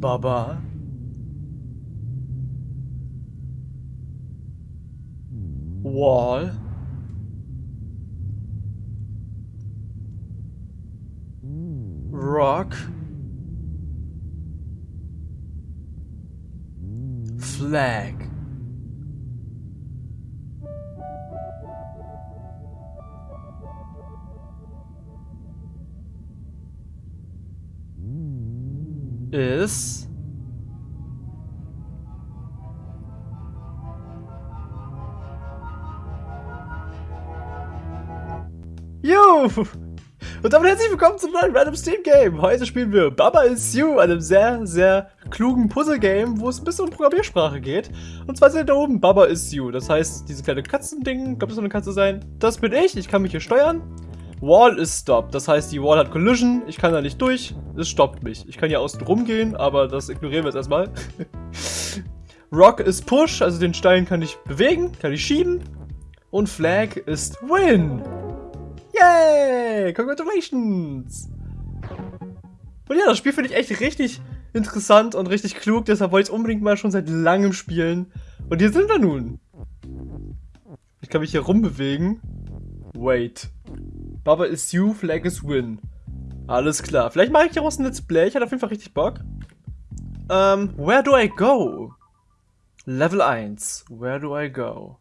Baba. Wall. Rock. Flag. Is Jo! Und damit herzlich willkommen zum neuen Random Steam Game. Heute spielen wir Baba is You, einem sehr, sehr klugen Puzzle-Game, wo es ein bisschen um Programmiersprache geht. Und zwar sind da oben Baba is You. Das heißt, diese kleine Katzending, glaube das soll eine Katze sein. Das bin ich, ich kann mich hier steuern. Wall is Stop, das heißt, die Wall hat Collision, ich kann da nicht durch, es stoppt mich. Ich kann hier außen rumgehen, aber das ignorieren wir jetzt erstmal. Rock ist Push, also den Stein kann ich bewegen, kann ich schieben. Und Flag ist Win. Yay! Congratulations! Und ja, das Spiel finde ich echt richtig interessant und richtig klug, deshalb wollte ich es unbedingt mal schon seit langem spielen. Und hier sind wir nun. Ich kann mich hier rumbewegen. Wait. Baba is you, Flag is win. Alles klar. Vielleicht mache ich daraus ein Let's Play. Ich hatte auf jeden Fall richtig Bock. Ähm, where do I go? Level 1. Where do I go?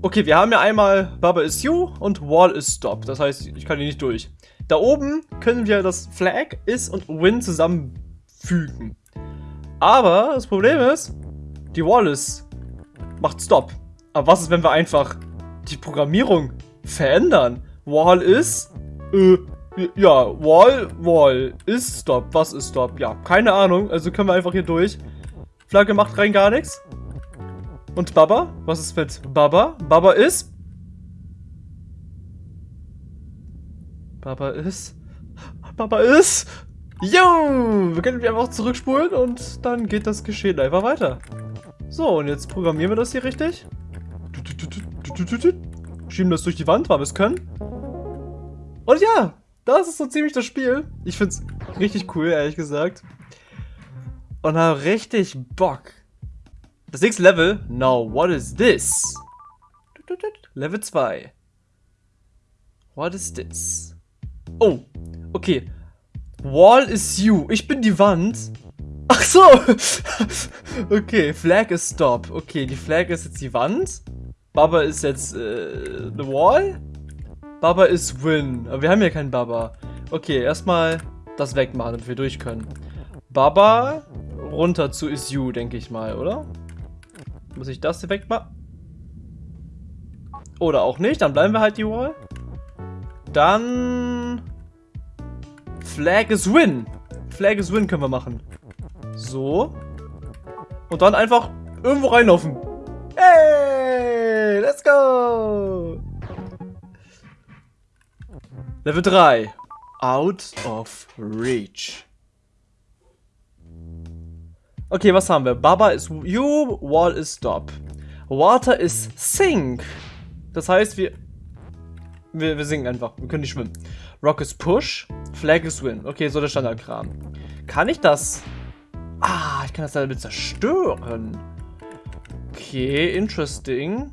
Okay, wir haben ja einmal Baba is you und Wall is stop. Das heißt, ich kann hier nicht durch. Da oben können wir das Flag, is und win zusammenfügen. Aber das Problem ist, die Wall is macht stop. Aber was ist, wenn wir einfach die Programmierung verändern? Wall is, äh, ja, Wall, Wall, ist Stop. Was ist Stop? Ja, keine Ahnung. Also können wir einfach hier durch. Flagge macht rein gar nichts. Und Baba? Was ist mit Baba? Baba ist... Baba ist... Baba ist... Jo! Wir können einfach zurückspulen und dann geht das Geschehen einfach weiter. So, und jetzt programmieren wir das hier richtig. Schieben das durch die Wand, weil wir es können. Und ja, das ist so ziemlich das Spiel. Ich finde es richtig cool, ehrlich gesagt. Und habe richtig Bock. Das nächste Level. Now, what is this? Level 2. What is this? Oh, okay. Wall is you. Ich bin die Wand. Ach so. okay, Flag is stop. Okay, die Flag ist jetzt die Wand. Baba ist jetzt äh, the wall. Baba ist win. Aber wir haben ja keinen Baba. Okay, erstmal das wegmachen, damit wir durch können. Baba runter zu is you, denke ich mal, oder? Muss ich das hier wegmachen? Oder auch nicht, dann bleiben wir halt die Wall. Dann... Flag is win. Flag is win können wir machen. So. Und dann einfach irgendwo reinlaufen. Hey, let's go. Level 3. Out of reach. Okay, was haben wir? Baba ist you, wall is stop. Water is sink. Das heißt, wir, wir, wir singen einfach. Wir können nicht schwimmen. Rock is push. Flag is win. Okay, so der Standardkram. Kann ich das? Ah, ich kann das damit zerstören. Okay, interesting.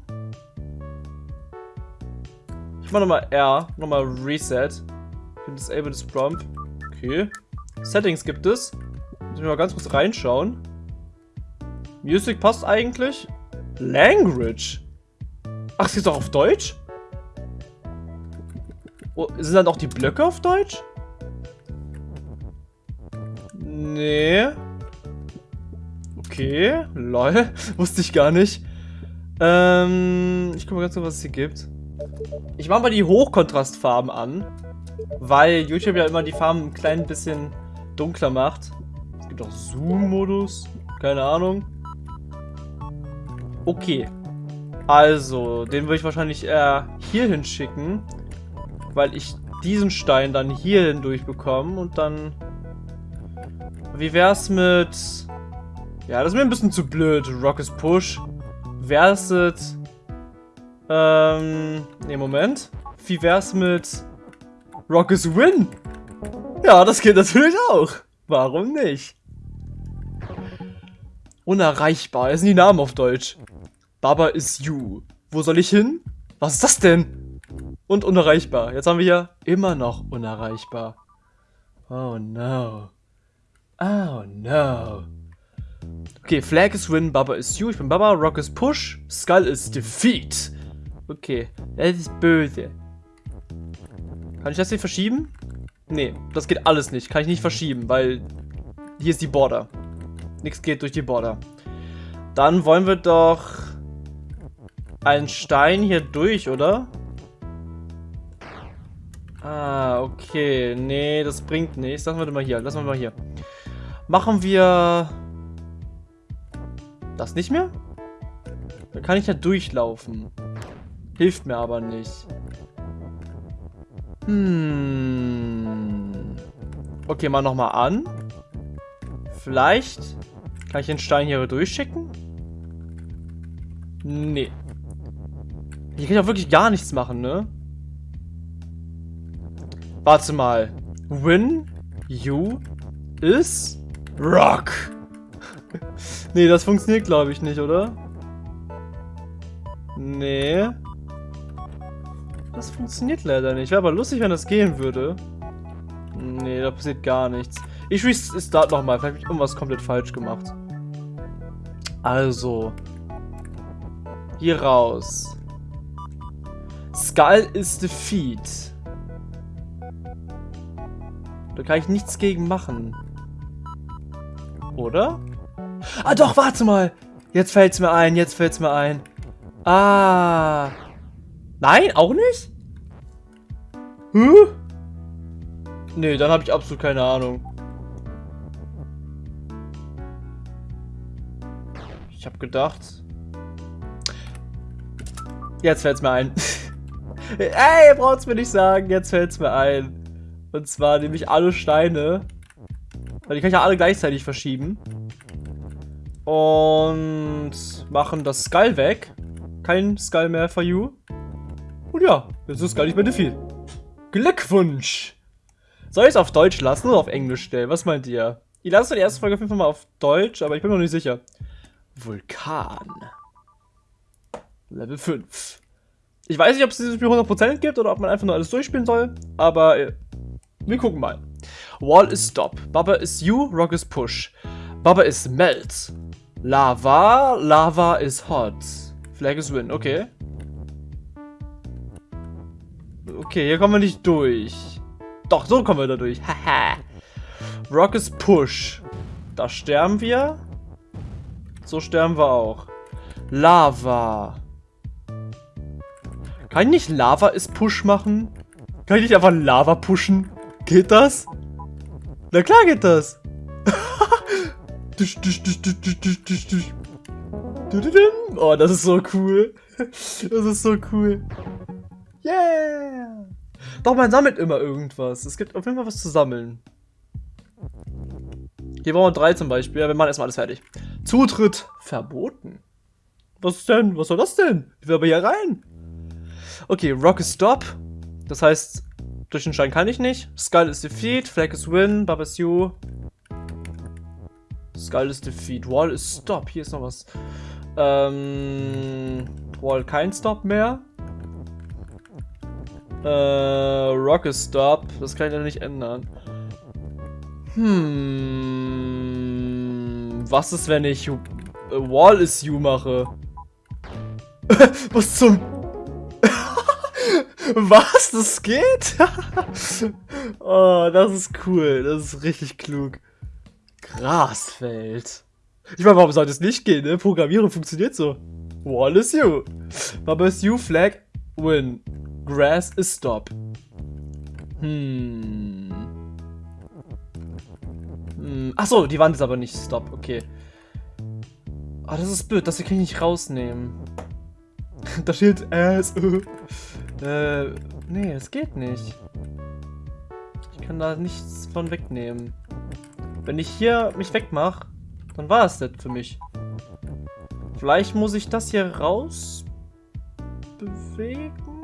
Mach nochmal R. Nochmal Reset. Disable this Prompt. Okay. Settings gibt es. Muss ich mal ganz kurz reinschauen. Music passt eigentlich. Language. Ach, sie ist doch auf Deutsch? Oh, sind dann auch die Blöcke auf Deutsch? Nee. Okay, lol. Wusste ich gar nicht. Ähm, ich gucke mal ganz kurz, was es hier gibt. Ich mache mal die Hochkontrastfarben an, weil YouTube ja immer die Farben ein klein bisschen dunkler macht gibt auch Zoom-Modus. Keine Ahnung. Okay. Also, den würde ich wahrscheinlich eher hier hinschicken. Weil ich diesen Stein dann hier hindurch bekomme und dann... Wie wär's mit... Ja, das ist mir ein bisschen zu blöd. Rock is Push. Wär's mit... Ähm... Ne, Moment. Wie wär's mit... Rock is Win? Ja, das geht natürlich auch. Warum nicht? Unerreichbar. Das sind die Namen auf Deutsch. Baba is you. Wo soll ich hin? Was ist das denn? Und unerreichbar. Jetzt haben wir hier immer noch unerreichbar. Oh no. Oh no. Okay, Flag is win, Baba is you. Ich bin Baba, Rock is push, Skull is defeat. Okay, das ist böse. Kann ich das hier verschieben? Nee, das geht alles nicht. Kann ich nicht verschieben, weil hier ist die Border. Nichts geht durch die Border. Dann wollen wir doch einen Stein hier durch, oder? Ah, okay. Nee, das bringt nichts. Lassen wir mal hier. Lassen wir mal hier. Machen wir das nicht mehr? Dann kann ich ja durchlaufen. Hilft mir aber nicht. Hm. Okay, mal nochmal an. Vielleicht kann ich den Stein hier durchschicken? Nee. Hier kann ich auch wirklich gar nichts machen, ne? Warte mal. Win you is rock. nee, das funktioniert glaube ich nicht, oder? Nee. Das funktioniert leider nicht. Wäre aber lustig, wenn das gehen würde. Nee, da passiert gar nichts. Ich restart nochmal. Vielleicht habe ich irgendwas komplett falsch gemacht. Also. Hier raus. Skull is defeat. Da kann ich nichts gegen machen. Oder? Ah doch, warte mal. Jetzt fällt's mir ein, jetzt fällt's mir ein. Ah. Nein, auch nicht? Huh? Nee, dann habe ich absolut keine Ahnung. Ich habe gedacht... Jetzt fällt's mir ein. Ey, braucht's mir nicht sagen, jetzt fällt's mir ein. Und zwar nehme ich alle Steine. Weil die kann ich ja alle gleichzeitig verschieben. Und machen das Skull weg. Kein Skull mehr for you. Und ja, jetzt ist Skull nicht mehr defeat. Glückwunsch! Soll ich es auf Deutsch lassen oder auf Englisch stellen? Was meint ihr? Ich lasse die erste Folge auf jeden Fall mal auf Deutsch, aber ich bin mir noch nicht sicher. Vulkan. Level 5. Ich weiß nicht, ob es dieses Spiel 100% gibt oder ob man einfach nur alles durchspielen soll, aber äh, wir gucken mal. Wall is stop. Baba is you, rock is push. Baba is melt. Lava, lava is hot. Flag is win, okay. Okay, hier kommen wir nicht durch. Doch, so kommen wir da durch. Haha. rock is push. Da sterben wir. So sterben wir auch. Lava. Kann ich nicht Lava ist Push machen? Kann ich nicht einfach Lava pushen? Geht das? Na klar geht das. oh, das ist so cool. Das ist so cool. Yeah. Doch, man sammelt immer irgendwas. Es gibt auf jeden Fall was zu sammeln. Hier brauchen wir drei zum Beispiel. Ja, wir machen erstmal alles fertig. Zutritt verboten. Was ist denn? Was soll das denn? Ich will aber hier rein. Okay, Rock is Stop. Das heißt, durch den Stein kann ich nicht. Skull is Defeat, Flag is Win, Baba is You. Skull is Defeat, Wall is Stop. Hier ist noch was. Ähm, Wall kein Stop mehr. Äh, Rock is Stop. Das kann ich ja nicht ändern. Hm. Was ist, wenn ich Wall is You mache? was zum was? Das geht? oh, das ist cool. Das ist richtig klug. Grasfeld. Ich meine, warum sollte es nicht gehen, ne? Programmieren funktioniert so. Wall is you. Baba is you, flag, win. Grass is stop. Hm. hm. Achso, die Wand ist aber nicht stop, okay. Ah, das ist blöd, das hier kann ich nicht rausnehmen. da steht Ass. Äh, nee, es geht nicht. Ich kann da nichts von wegnehmen. Wenn ich hier mich wegmache, dann war es das für mich. Vielleicht muss ich das hier raus bewegen.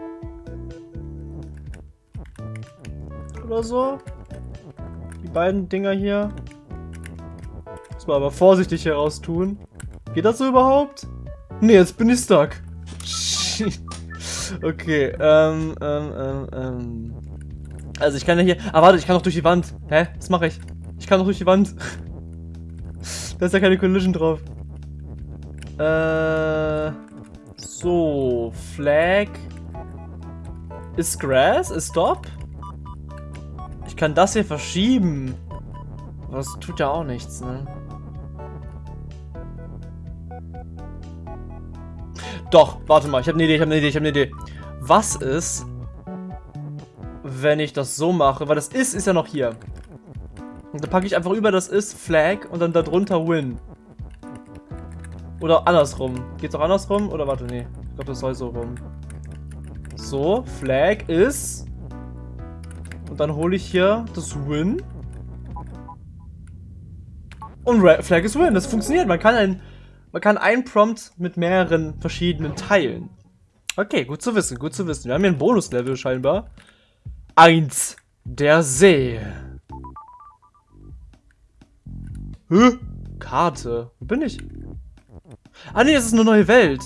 Oder so. Die beiden Dinger hier. mal aber vorsichtig heraus tun. Geht das so überhaupt? Nee, jetzt bin ich stuck. okay, ähm, ähm, ähm, ähm. Also ich kann ja hier... Ah, warte, ich kann doch durch die Wand. Hä? Was mache ich? Ich kann doch durch die Wand. da ist ja keine Collision drauf. Äh... So, Flag... Ist Grass? Ist Stop? Kann das hier verschieben. Das tut ja auch nichts, ne? Doch, warte mal, ich habe eine Idee, ich habe eine Idee, ich habe eine Idee. Was ist, wenn ich das so mache? Weil das ist, ist ja noch hier. Und dann packe ich einfach über das ist Flag und dann darunter Win. Oder andersrum. Geht's auch andersrum? Oder warte, nee. Ich glaube, das soll so rum. So, Flag ist. Und dann hole ich hier das Win. Und Flag ist Win. Das funktioniert. Man kann ein man kann einen Prompt mit mehreren verschiedenen teilen. Okay, gut zu wissen, gut zu wissen. Wir haben hier ein Bonuslevel scheinbar. Eins, der See. Hä? Karte. Wo bin ich? Ah, nee, das ist eine neue Welt.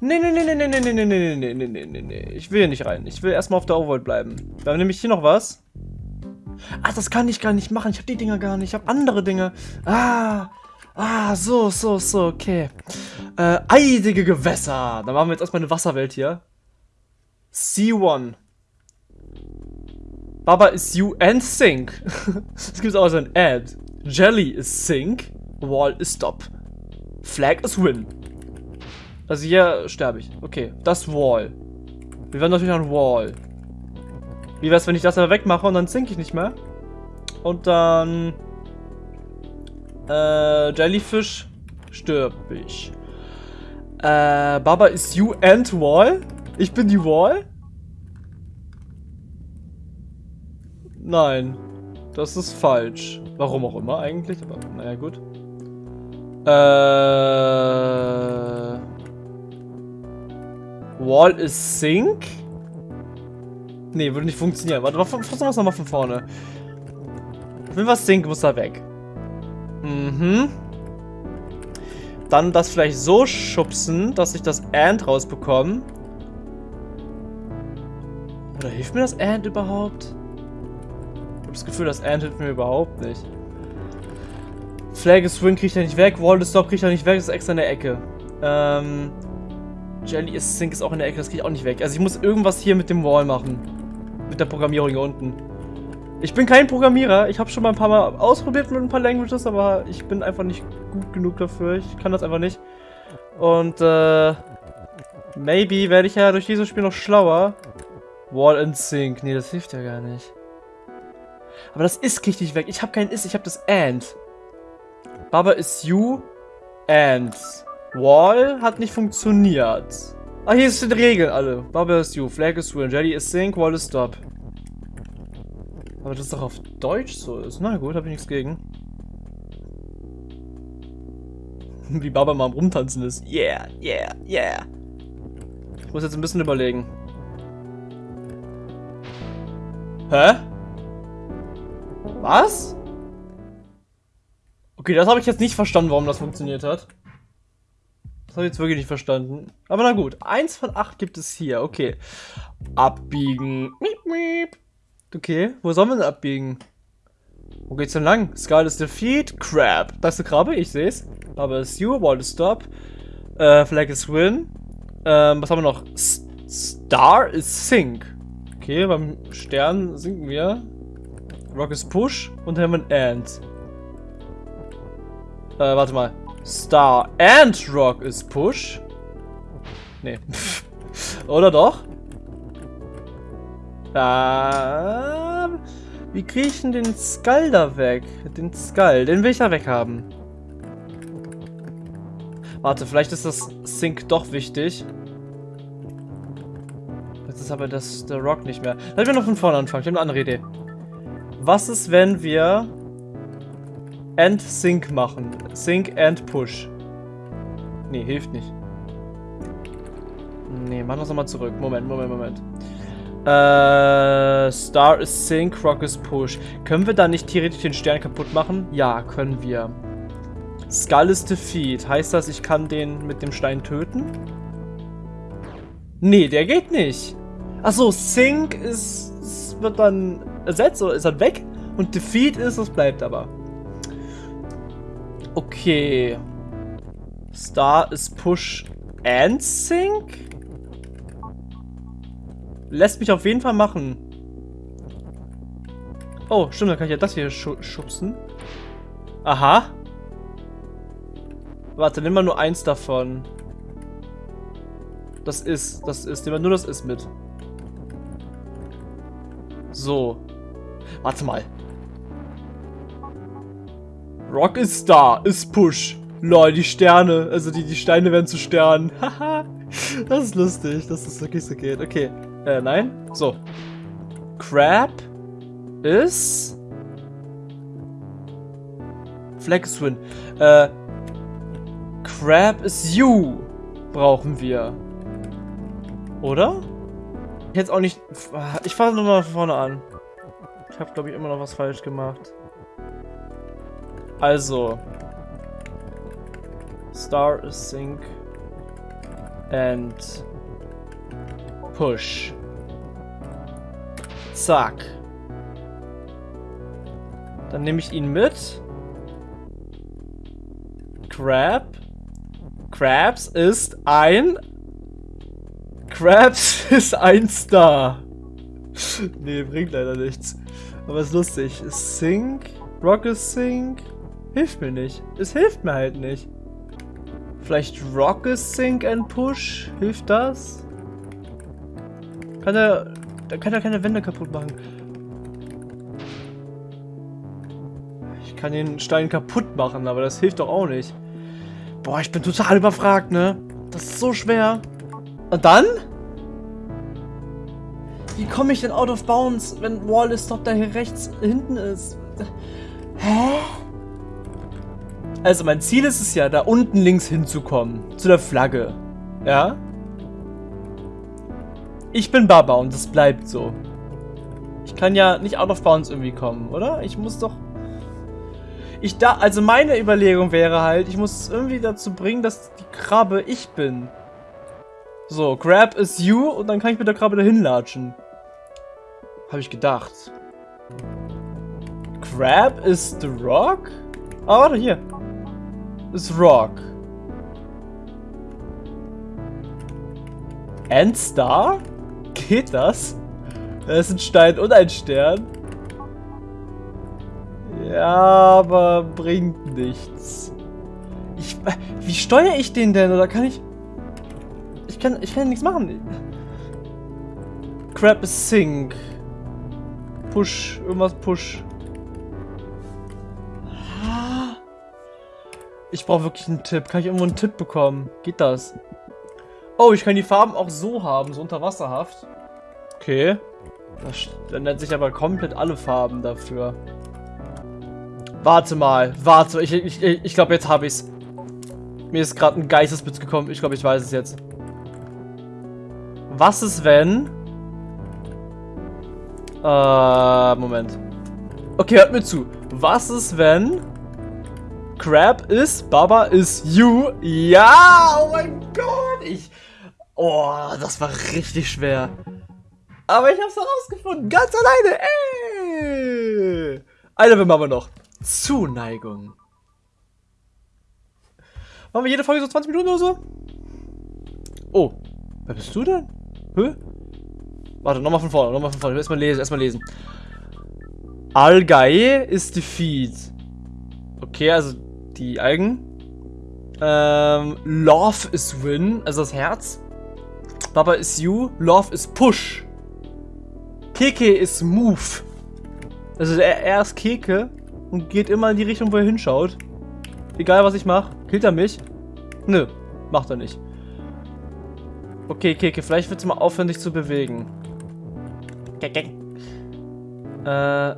Nee, nee, nee, nee, nee, nee, nee, nee, nee, nee, nee, nee, nee. Ich will hier nicht rein. Ich will erstmal auf der Overworld bleiben. Da haben nämlich hier noch was. Ach, das kann ich gar nicht machen. Ich habe die Dinger gar nicht. Ich habe andere Dinge. Ah, Ah, so, so, so, okay. Äh, eidige Gewässer. Dann machen wir jetzt erstmal eine Wasserwelt hier. C1. Baba is you and sink. Es gibt auch so ein Ad. Jelly is sink. Wall is stop. Flag is win. Also hier sterbe ich. Okay, das Wall. Wir werden natürlich ein Wall. Wie wär's, wenn ich das aber wegmache und dann sink ich nicht mehr? Und dann äh, Jellyfish stirb ich. Äh, Baba ist you and Wall? Ich bin die Wall? Nein. Das ist falsch. Warum auch immer eigentlich, aber naja gut. Äh, Wall ist Sink? Nee, würde nicht funktionieren. Warte, versuchen wir es nochmal von vorne. Wenn was Sink, muss er weg. Mhm. Dann das vielleicht so schubsen, dass ich das And rausbekomme. Oder hilft mir das And überhaupt? Ich habe das Gefühl, das And hilft mir überhaupt nicht. Flag is Swing kriegt er nicht weg, Wall is Stop kriegt er nicht weg, das ist extra in der Ecke. Ähm, Jelly is Sink ist auch in der Ecke, das ich auch nicht weg. Also ich muss irgendwas hier mit dem Wall machen. Mit der Programmierung hier unten. Ich bin kein Programmierer. Ich habe schon mal ein paar Mal ausprobiert mit ein paar Languages, aber ich bin einfach nicht gut genug dafür. Ich kann das einfach nicht. Und, äh... Maybe werde ich ja durch dieses Spiel noch schlauer. Wall and Sync. Nee, das hilft ja gar nicht. Aber das ist richtig weg. Ich habe kein Is, ich habe das And. Baba ist You and. Wall hat nicht funktioniert. Ah, hier sind Regeln alle. Baba ist You, Flag is Win, Jelly is Sync, Wall is Stop. Aber das doch auf Deutsch so ist. Na gut, habe ich nichts gegen. Wie Baba mal am Rumtanzen ist. Yeah, yeah, yeah. Ich muss jetzt ein bisschen überlegen. Hä? Was? Okay, das habe ich jetzt nicht verstanden, warum das funktioniert hat. Habe ich jetzt wirklich nicht verstanden. Aber na gut, eins von acht gibt es hier. Okay. Abbiegen. Miep, miep. Okay, wo sollen wir denn abbiegen? Wo geht's denn lang? Skull is defeat. Crab. Das ist eine Krabbe, ich sehe es. Aber ist you, wall is stop. Äh, Flag is win. Ähm, was haben wir noch? S Star is sink. Okay, beim Stern sinken wir. Rock is push. Und haben wir ein and. Äh, warte mal. Star and Rock is push. Nee. Oder doch? Da. Wie kriege ich denn den Skull da weg? Den Skull, den will ich da weghaben. Warte, vielleicht ist das Sync doch wichtig. Jetzt ist aber das, der Rock nicht mehr. Lass wir noch von vorne anfangen. Ich habe eine andere Idee. Was ist, wenn wir End Sync machen? Sync and Push. Nee, hilft nicht. Nee, machen wir es nochmal zurück. Moment, Moment, Moment. Äh, Star is Sync, Rock is Push. Können wir da nicht theoretisch den Stern kaputt machen? Ja, können wir. Skull ist Defeat. Heißt das, ich kann den mit dem Stein töten? Nee, der geht nicht. Achso, Sink ist, wird dann ersetzt oder ist dann weg. Und Defeat ist, das bleibt aber. Okay. Star ist Push and Sink? Lässt mich auf jeden Fall machen. Oh, stimmt, dann kann ich ja das hier schubsen. Aha. Warte, nimm mal nur eins davon. Das ist, das ist, nimm mal nur das ist mit. So. Warte mal. Rock ist da, ist Push. Lol, die Sterne, also die, die Steine werden zu Sternen. Haha. das ist lustig, dass das wirklich so geht. Okay. Äh, nein. So. Crab ist... Flag Swin. Äh, Crab is you brauchen wir. Oder? Jetzt auch nicht... Ich fange nochmal von vorne an. Ich habe, glaube ich, immer noch was falsch gemacht. Also. Star sync. And push. Zack. Dann nehme ich ihn mit. Crab. Krabs ist ein... Krabs ist ein Star. nee, bringt leider nichts. Aber ist lustig. Sync. Rocket Sync. Hilft mir nicht. Es hilft mir halt nicht. Vielleicht Rocket Sync and Push? Hilft das? Kann er... Da kann er keine Wände kaputt machen. Ich kann den Stein kaputt machen, aber das hilft doch auch nicht. Boah, ich bin total überfragt, ne? Das ist so schwer. Und dann? Wie komme ich denn out of bounds, wenn Wall is Stop da hier rechts hinten ist? Hä? Also mein Ziel ist es ja, da unten links hinzukommen. Zu der Flagge. Ja? Ich bin Baba und das bleibt so. Ich kann ja nicht out of bounds irgendwie kommen, oder? Ich muss doch... Ich da... Also meine Überlegung wäre halt, ich muss es irgendwie dazu bringen, dass die Krabbe ich bin. So, Grab is you und dann kann ich mit der Krabbe dahin latschen. Habe ich gedacht. Crab is the rock? Ah, warte, hier ist Rock. And Star? Geht das? Das ist ein Stein und ein Stern. Ja, aber bringt nichts. Ich, wie steuere ich den denn? Oder kann ich... Ich kann, ich kann nichts machen. Crap is Sink. Push, irgendwas Push. Ich brauche wirklich einen Tipp. Kann ich irgendwo einen Tipp bekommen? Geht das? Oh, ich kann die Farben auch so haben, so unterwasserhaft. Okay. Das ändert sich aber komplett alle Farben dafür. Warte mal, warte, ich, ich, ich glaube, jetzt habe ich's. Mir ist gerade ein Geistesblitz gekommen. Ich glaube, ich weiß es jetzt. Was ist, wenn... Äh, Moment. Okay, hört mir zu. Was ist, wenn... Crab ist, Baba ist you. Ja, oh mein Gott. Ich, oh, das war richtig schwer. Aber ich hab's herausgefunden, ganz alleine. Eine Level machen wir noch. Zuneigung. Machen wir jede Folge so 20 Minuten oder so? Oh, wer bist du denn? Hä? Warte, nochmal von vorne, nochmal von vorne. Erstmal lesen, erstmal lesen. Algae ist Defeat. Okay, also die Algen. Ähm, Love is Win, also das Herz. Baba is You, Love is Push. Keke is Move. Also er, er ist Keke und geht immer in die Richtung, wo er hinschaut. Egal was ich mache. Killt er mich? Nö, macht er nicht. Okay, Keke, vielleicht wird es mal aufhören, dich zu bewegen. Äh,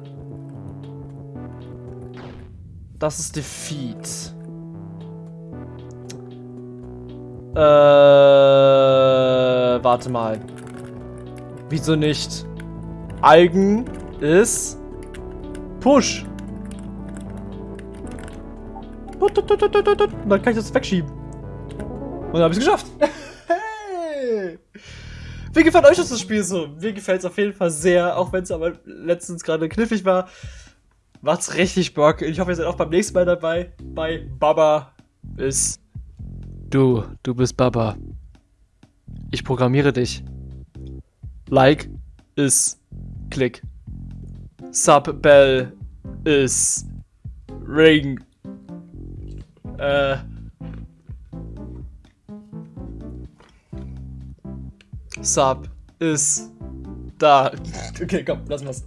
das ist Defeat. Äh, warte mal. Wieso nicht? Algen ist Push. Dann kann ich das wegschieben. Und dann habe ich es geschafft. hey! Wie gefällt euch das Spiel so? Mir gefällt es auf jeden Fall sehr, auch wenn es aber letztens gerade knifflig war. Macht's richtig Bock. Ich hoffe, ihr seid auch beim nächsten Mal dabei. Bei Baba ist. Du, du bist Baba. Ich programmiere dich. Like ist Klick. Sub Bell ist Ring. Äh. Sub ist da. Okay, komm, lass mal's.